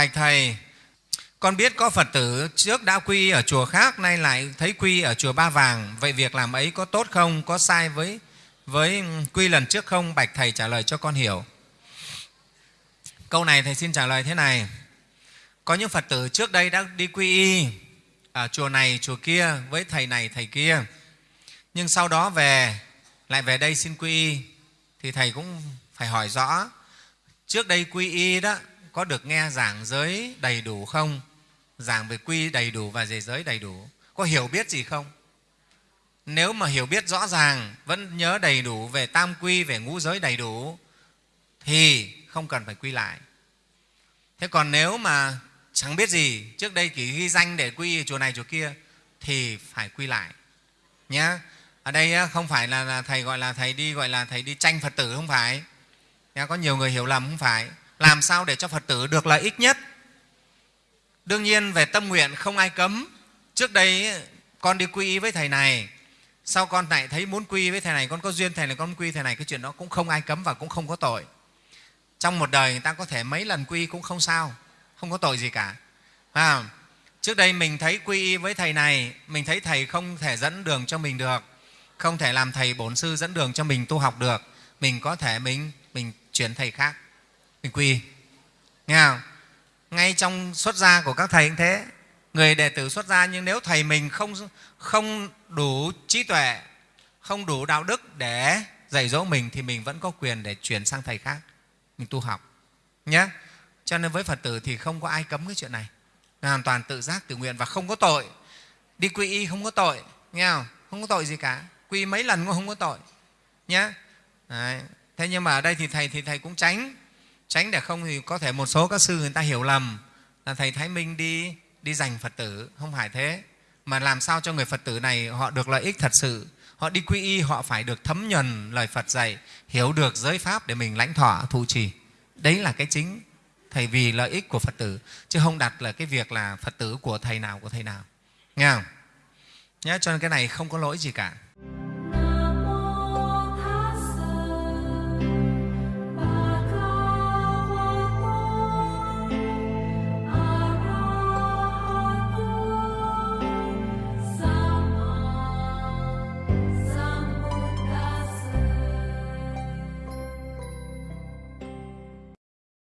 bạch thầy, con biết có phật tử trước đã quy ở chùa khác nay lại thấy quy ở chùa ba vàng. Vậy việc làm ấy có tốt không, có sai với với quy lần trước không? Bạch thầy trả lời cho con hiểu. Câu này thầy xin trả lời thế này. Có những phật tử trước đây đã đi quy y ở chùa này, chùa kia, với thầy này, thầy kia. Nhưng sau đó về, lại về đây xin quy y. Thì thầy cũng phải hỏi rõ. Trước đây quy y đó có được nghe giảng giới đầy đủ không? Giảng về quy đầy đủ và về giới đầy đủ. Có hiểu biết gì không? Nếu mà hiểu biết rõ ràng, vẫn nhớ đầy đủ về tam quy, về ngũ giới đầy đủ, thì không cần phải quy lại. Thế còn nếu mà chẳng biết gì, trước đây chỉ ghi danh để quy chùa này chùa kia, thì phải quy lại nhé ở đây không phải là thầy gọi là thầy đi, gọi là thầy đi tranh phật tử không phải. Có nhiều người hiểu lầm không phải làm sao để cho phật tử được lợi ích nhất? Đương nhiên về tâm nguyện không ai cấm. Trước đây con đi quy y với thầy này. Sau con lại thấy muốn quy với thầy này con có duyên thầy này con quy thầy này cái chuyện đó cũng không ai cấm và cũng không có tội. Trong một đời người ta có thể mấy lần quy cũng không sao không có tội gì cả. À, trước đây mình thấy quy y với thầy này mình thấy thầy không thể dẫn đường cho mình được không thể làm thầy bổn sư dẫn đường cho mình tu học được. Mình có thể mình mình chuyển thầy khác mình quỳ. Nghe không? Ngay trong xuất gia của các thầy cũng thế. Người đệ tử xuất gia, nhưng nếu thầy mình không không đủ trí tuệ, không đủ đạo đức để dạy dỗ mình, thì mình vẫn có quyền để chuyển sang thầy khác. Mình tu học. Nhé cho nên với phật tử thì không có ai cấm cái chuyện này. Hoàn toàn tự giác, tự nguyện và không có tội. Đi quy y không có tội. Nghe không? Không có tội gì cả. Quy mấy lần cũng không có tội. Nhé Đấy. thế nhưng mà ở đây thì thầy thì thầy cũng tránh tránh để không thì có thể một số các sư người ta hiểu lầm là thầy thái minh đi đi giành phật tử. Không phải thế. Mà làm sao cho người phật tử này họ được lợi ích thật sự? Họ đi quy y, họ phải được thấm nhuần lời phật dạy, hiểu được giới pháp để mình lãnh thọ, thụ trì. Đấy là cái chính, thầy vì lợi ích của phật tử, chứ không đặt là cái việc là phật tử của thầy nào, của thầy nào. Nghe không? Nhé cho nên cái này không có lỗi gì cả.